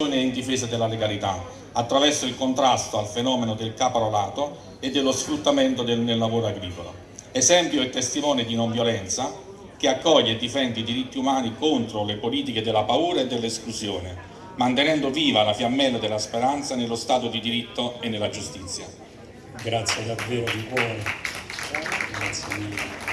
in difesa della legalità attraverso il contrasto al fenomeno del caporalato e dello sfruttamento del, nel lavoro agricolo. Esempio e testimone di non violenza che accoglie e difende i diritti umani contro le politiche della paura e dell'esclusione, mantenendo viva la fiammella della speranza nello Stato di diritto e nella giustizia. Grazie davvero di cuore. Grazie mille. Grazie mille.